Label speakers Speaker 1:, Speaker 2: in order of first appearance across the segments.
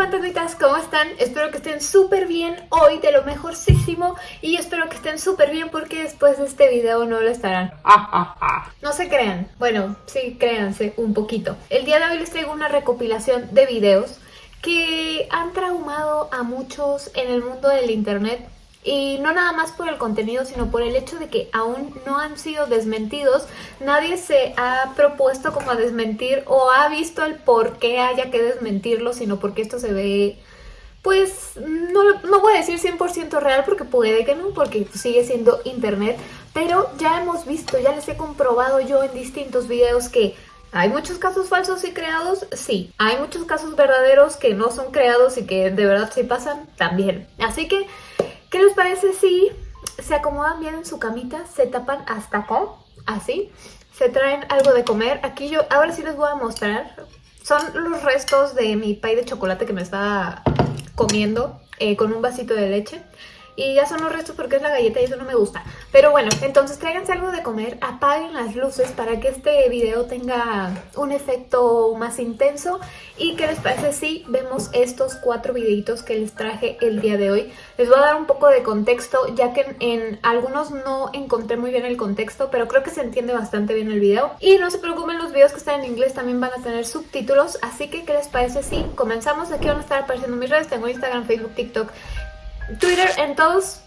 Speaker 1: fantasmitas, ¿cómo están? Espero que estén súper bien hoy, de lo mejorcísimo Y espero que estén súper bien porque después de este video no lo estarán. No se crean, bueno, sí, créanse un poquito. El día de hoy les traigo una recopilación de videos que han traumado a muchos en el mundo del internet y no nada más por el contenido, sino por el hecho de que aún no han sido desmentidos. Nadie se ha propuesto como a desmentir o ha visto el por qué haya que desmentirlo, sino porque esto se ve, pues, no, no voy a decir 100% real porque puede que no, porque sigue siendo internet. Pero ya hemos visto, ya les he comprobado yo en distintos videos que ¿Hay muchos casos falsos y creados? Sí. ¿Hay muchos casos verdaderos que no son creados y que de verdad sí pasan? También. Así que ¿Qué les parece si se acomodan bien en su camita, se tapan hasta acá, así, se traen algo de comer? Aquí yo, ahora sí les voy a mostrar, son los restos de mi pay de chocolate que me estaba comiendo eh, con un vasito de leche. Y ya son los restos porque es la galleta y eso no me gusta. Pero bueno, entonces tráiganse algo de comer, apaguen las luces para que este video tenga un efecto más intenso. ¿Y qué les parece si vemos estos cuatro videitos que les traje el día de hoy? Les voy a dar un poco de contexto, ya que en, algunos no encontré muy bien el contexto, pero creo que se entiende bastante bien el video. Y no se preocupen, los videos que están en inglés también van a tener subtítulos, así que ¿qué les parece si comenzamos? Aquí van a estar apareciendo mis redes, tengo Instagram, Facebook, TikTok Twitter en todos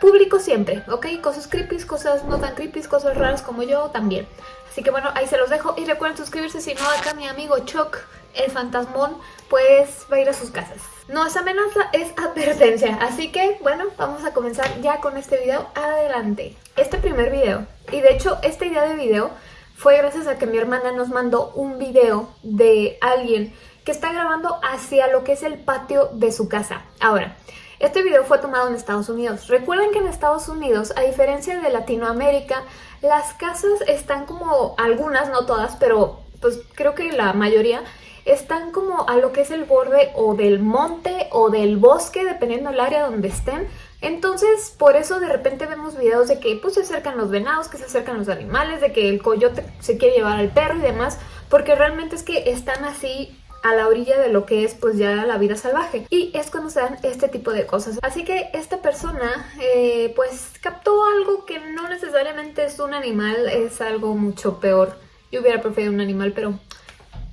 Speaker 1: público siempre, ¿ok? Cosas creepy, cosas no tan creepy, cosas raras como yo también. Así que bueno, ahí se los dejo y recuerden suscribirse, si no acá mi amigo Chuck, el fantasmón, pues va a ir a sus casas. No es amenaza, es advertencia. Así que bueno, vamos a comenzar ya con este video. Adelante. Este primer video, y de hecho esta idea de video fue gracias a que mi hermana nos mandó un video de alguien que está grabando hacia lo que es el patio de su casa. Ahora, este video fue tomado en Estados Unidos. Recuerden que en Estados Unidos, a diferencia de Latinoamérica, las casas están como, algunas, no todas, pero pues creo que la mayoría, están como a lo que es el borde o del monte o del bosque, dependiendo del área donde estén. Entonces, por eso de repente vemos videos de que pues se acercan los venados, que se acercan los animales, de que el coyote se quiere llevar al perro y demás, porque realmente es que están así a la orilla de lo que es pues ya la vida salvaje. Y es cuando se dan este tipo de cosas. Así que esta persona eh, pues captó algo que no necesariamente es un animal es algo mucho peor. Yo hubiera preferido un animal pero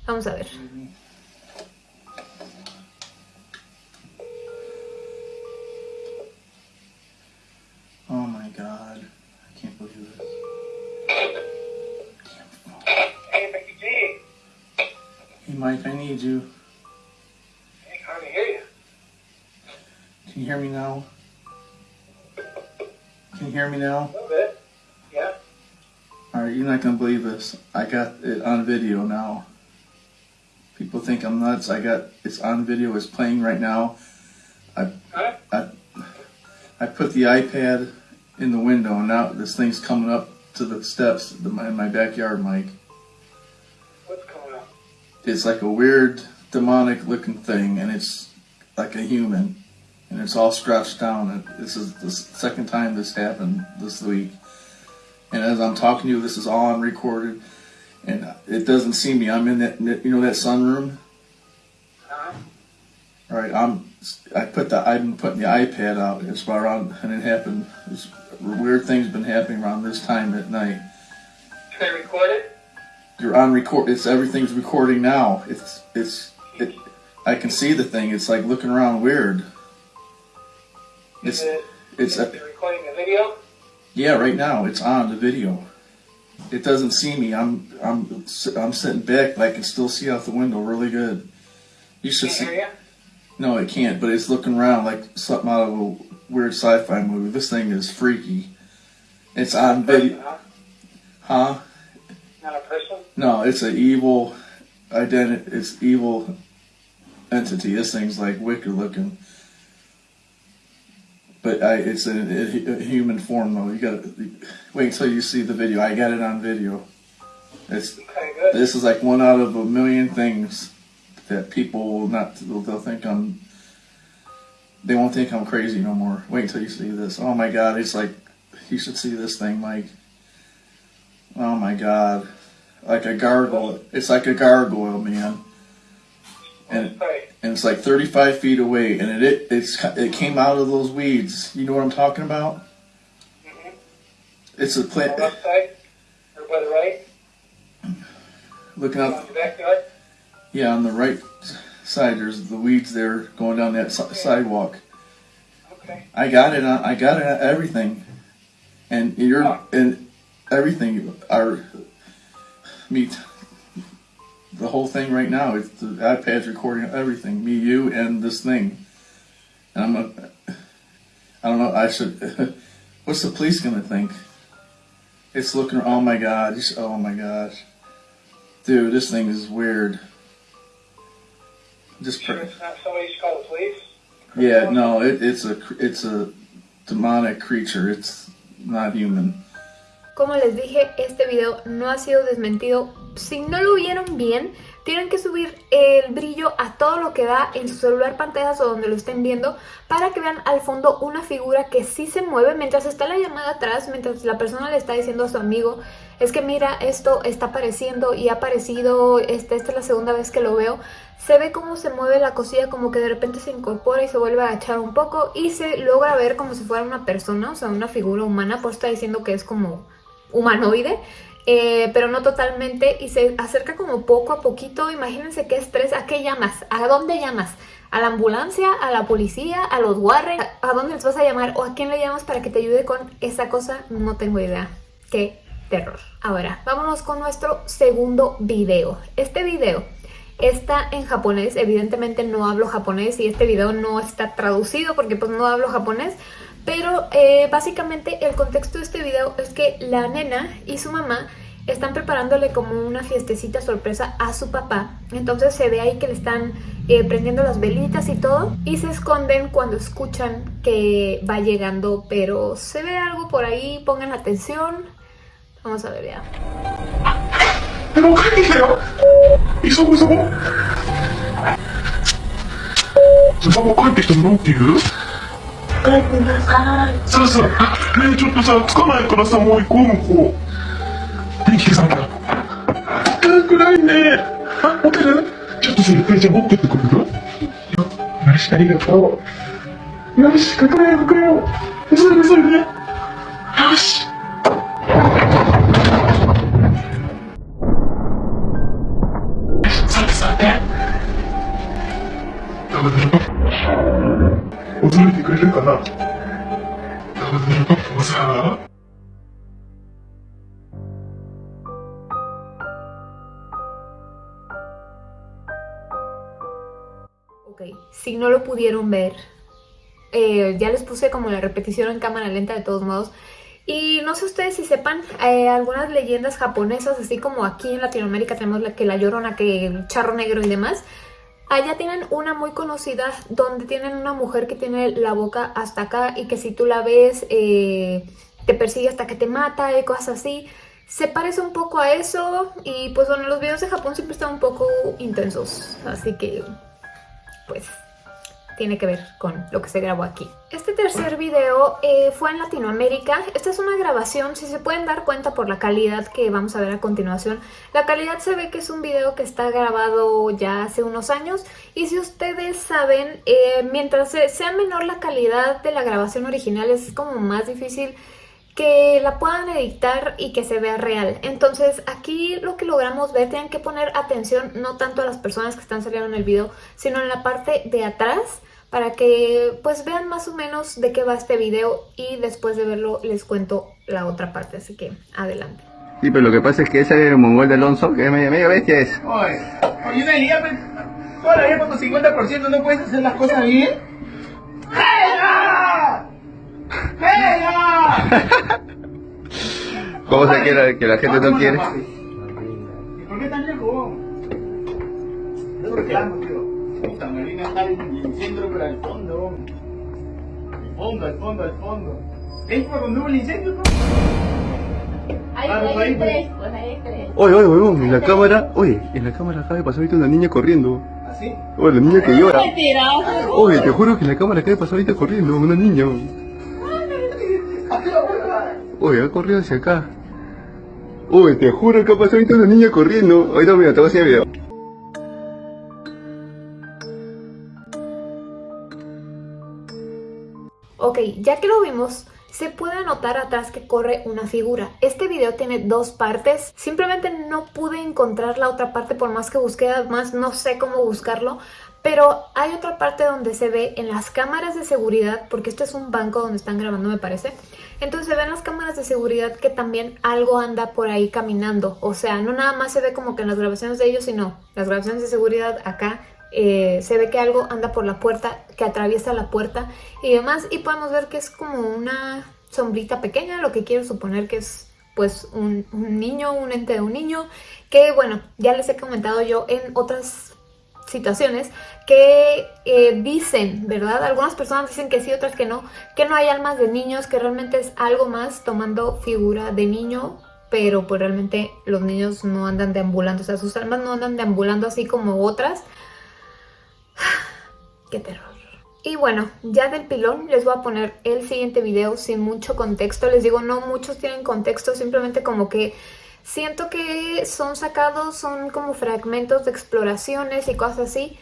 Speaker 1: vamos a ver
Speaker 2: Mike, I need you.
Speaker 3: I can hardly hear you.
Speaker 2: Can you hear me now? Can you hear me now?
Speaker 3: A little bit. Yeah.
Speaker 2: Alright, you're not gonna believe this. I got it on video now. People think I'm nuts. I got it's on video, it's playing right now. I
Speaker 3: Huh?
Speaker 2: I I put the iPad in the window and now this thing's coming up to the steps in my backyard, Mike.
Speaker 3: What's coming up?
Speaker 2: it's like a weird demonic looking thing and it's like a human and it's all scratched down and this is the second time this happened this week and as i'm talking to you this is all on recorded and it doesn't see me i'm in that you know that sunroom
Speaker 3: Huh?
Speaker 2: all right i'm i put the i've been putting the ipad out it's about around and it happened this weird things been happening around this time at night
Speaker 3: Can I record it?
Speaker 2: You're on record. It's everything's recording now. It's it's it. I can see the thing. It's like looking around weird. It's
Speaker 3: it,
Speaker 2: it's a,
Speaker 3: recording the video?
Speaker 2: yeah. Right now, it's on the video. It doesn't see me. I'm I'm I'm sitting back, but I can still see out the window really good. You should see.
Speaker 3: you?
Speaker 2: No, it can't. But it's looking around like something out of a weird sci-fi movie. This thing is freaky. It's on video,
Speaker 3: huh? A person?
Speaker 2: No, it's an evil identity. It's evil entity. This thing's like wicked looking, but I, it's a, a, a human form though. You gotta wait until you see the video. I got it on video. It's
Speaker 3: Okay,
Speaker 2: this is like one out of a million things that people will not. They'll, they'll think I'm. They won't think I'm crazy no more. Wait until you see this. Oh my god! It's like you should see this thing, Mike. Oh my god. Like a gargoyle. It's like a gargoyle, man. and and it's like 35 feet away, and it, it it's it came out of those weeds. You know what I'm talking about? Mm-hmm. It's a
Speaker 3: On the
Speaker 2: plant.
Speaker 3: left side, or by the right,
Speaker 2: Looking
Speaker 3: on
Speaker 2: up,
Speaker 3: the backyard.
Speaker 2: yeah, on the right side, there's the weeds there going down that si- sidewalk.
Speaker 3: Okay.
Speaker 2: I got it. On, I got it. Everything, and you're and everything. Our meet the whole thing right now. It's the iPad's recording everything. Me, you, and this thing. And I'm a. I don't know. I should. What's the police gonna think? It's looking. Oh my god. Oh my gosh. Dude, this thing is weird. Just.
Speaker 3: Sure it's not somebody you should call the police?
Speaker 2: yeah, no, it, it's a it's a demonic creature. It's not human.
Speaker 1: Como les dije, este video no ha sido desmentido. Si no lo vieron bien, tienen que subir el brillo a todo lo que da en su celular, pantallas o donde lo estén viendo para que vean al fondo una figura que sí se mueve mientras está la llamada atrás, mientras la persona le está diciendo a su amigo es que mira, esto está apareciendo y ha aparecido, esta es la segunda vez que lo veo. Se ve cómo se mueve la cosilla, como que de repente se incorpora y se vuelve a agachar un poco y se logra ver como si fuera una persona, o sea, una figura humana, por eso está diciendo que es como humanoide, eh, pero no totalmente, y se acerca como poco a poquito. Imagínense qué estrés, ¿a qué llamas? ¿A dónde llamas? ¿A la ambulancia? ¿A la policía? ¿A los Warren? ¿A, dónde les vas a llamar? ¿O a quién le llamas para que te ayude con esa cosa? No tengo idea. Qué terror. Ahora, vámonos con nuestro segundo video. Este video está en japonés, evidentemente no hablo japonés y este video no está traducido porque pues no hablo japonés, pero eh, básicamente el contexto de este video es que la nena y su mamá están preparándole como una fiestecita sorpresa a su papá. Entonces se ve ahí que le están eh, prendiendo las velitas y todo. Y se esconden cuando escuchan que va llegando. Pero se ve algo por ahí, pongan atención. Vamos a ver ya.
Speaker 4: 帰ってきたよ急ぐ急ごうパパ帰ってきたのなんて言う。帰ってなさあさあねえちょっとさつかないからさもう行こう。向こう電気消さなきゃ暗いねあホテルちょっとさゆっくりちゃん持ってってくれるよしありがとう。よし隠れよ。かかれよ。急いで急いで。よし
Speaker 1: Ok, si no lo pudieron ver, eh, ya les puse como la repetición en cámara lenta de todos modos. Y no sé ustedes si sepan, eh, algunas leyendas japonesas, así como aquí en Latinoamérica tenemos la, que la llorona, que el charro negro y demás, Allá tienen una muy conocida donde tienen una mujer que tiene la boca hasta acá y que si tú la ves eh, te persigue hasta que te mata y cosas así. Se parece un poco a eso y pues bueno, los videos de Japón siempre están un poco intensos, así que pues tiene que ver con lo que se grabó aquí. Este tercer video eh, fue en Latinoamérica. Esta es una grabación, si se pueden dar cuenta por la calidad que vamos a ver a continuación. La calidad se ve que es un video que está grabado ya hace unos años. Y si ustedes saben, eh, mientras sea menor la calidad de la grabación original, es como más difícil que la puedan editar y que se vea real. Entonces aquí lo que logramos ver, tienen que poner atención no tanto a las personas que están saliendo en el video, sino en la parte de atrás para que pues vean más o menos de qué va este video y después de verlo les cuento la otra parte, así que adelante.
Speaker 5: Sí, pero lo que pasa es que ese es el mongol de Alonso, que es medio, medio bestia es.
Speaker 6: Oye, oye, idea, pues, toda la vida por tu 50% no puedes hacer las cosas bien.
Speaker 5: ¿Cómo se quiere que la gente no quiere?
Speaker 6: ¿Y por qué tan lejos? Yo reclamo, tío. Puta, me vine a estar en el centro, pero al fondo. Al fondo, al fondo, al fondo. ¿Es por donde hubo el incendio, no?
Speaker 7: Hay, hay
Speaker 6: ahí,
Speaker 7: tres, pues hay tres.
Speaker 5: Oye, oye, huevón, en la cámara, oye, en la cámara acaba de pasar ahorita una niña corriendo.
Speaker 6: ¿Así?
Speaker 5: Oye, la niña que llora. Oye, te juro que en la cámara acaba de pasar ahorita corriendo, una niña. Uy, ha corrido hacia acá. Uy, te juro que ha pasado ahorita una niña corriendo. Ahorita mira, te voy a hacer el video.
Speaker 1: Ok, ya que lo vimos, se puede notar atrás que corre una figura. Este video tiene dos partes. Simplemente no pude encontrar la otra parte por más que busqué, además no sé cómo buscarlo. Pero hay otra parte donde se ve en las cámaras de seguridad, porque este es un banco donde están grabando me parece. Entonces se ven las cámaras de seguridad que también algo anda por ahí caminando. O sea, no nada más se ve como que en las grabaciones de ellos, sino las grabaciones de seguridad acá eh, se ve que algo anda por la puerta, que atraviesa la puerta y demás. Y podemos ver que es como una sombrita pequeña, lo que quiero suponer que es pues un, niño, un ente de un niño. Que bueno, ya les he comentado yo en otras situaciones que eh, dicen, ¿verdad? Algunas personas dicen que sí, otras que no, que no hay almas de niños, que realmente es algo más tomando figura de niño, pero pues realmente los niños no andan deambulando, o sea, sus almas no andan deambulando así como otras, ¡Qué terror! Y bueno, ya del pilón les voy a poner el siguiente video sin mucho contexto. Les digo, no muchos tienen contexto, simplemente como que siento que son sacados, son como fragmentos de exploraciones y cosas así.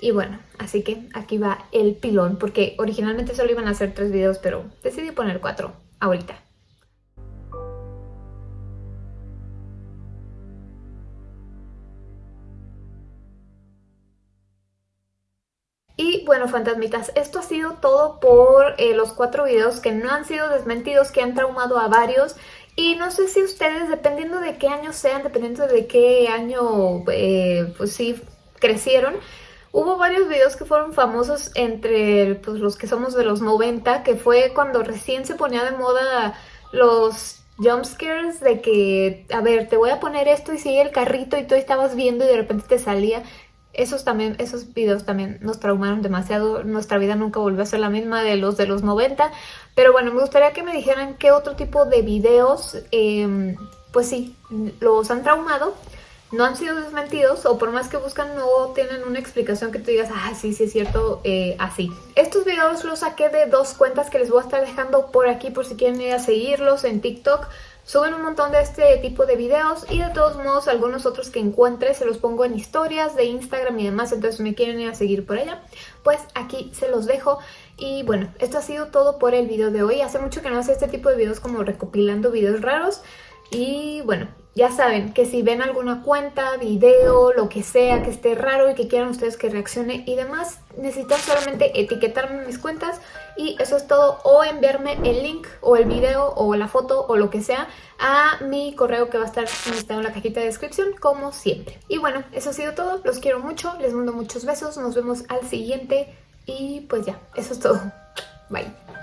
Speaker 1: Y bueno, así que aquí va el pilón, porque originalmente solo iban a hacer tres videos, pero decidí poner cuatro ahorita. Y bueno, fantasmitas, esto ha sido todo por eh, los cuatro videos que no han sido desmentidos, que han traumado a varios. Y no sé si ustedes, dependiendo de qué año sean, dependiendo de qué año, eh, pues sí, crecieron, Hubo varios videos que fueron famosos entre pues, los que somos de los 90, que fue cuando recién se ponía de moda los jumpscares de que, a ver, te voy a poner esto y sigue el carrito y tú estabas viendo y de repente te salía esos también, esos videos también nos traumaron demasiado, nuestra vida nunca volvió a ser la misma de los de los 90, pero bueno, me gustaría que me dijeran qué otro tipo de videos, em, pues sí, los han traumado, no han sido desmentidos o por más que buscan no tienen una explicación que tú digas, ah, sí, sí es cierto, eh, así. Estos videos los saqué de dos cuentas que les voy a estar dejando por aquí por si quieren ir a seguirlos en TikTok. Suben un montón de este tipo de videos y de todos modos algunos otros que encuentre se los pongo en historias de Instagram y demás, entonces me quieren ir a seguir por allá, pues aquí se los dejo. Y bueno, esto ha sido todo por el video de hoy. Hace mucho que no hace este tipo de videos como recopilando videos raros. Y bueno, ya saben que si ven alguna cuenta, video, lo que sea que esté raro y que quieran ustedes que reaccione y demás, necesitan solamente etiquetarme mis cuentas y eso es todo o enviarme el link o el video o la foto o lo que sea a mi correo que va a estar listado en la cajita de descripción como siempre. Y bueno, eso ha sido todo, los quiero mucho, les mando muchos besos, nos vemos al siguiente y pues ya, eso es todo. Bye.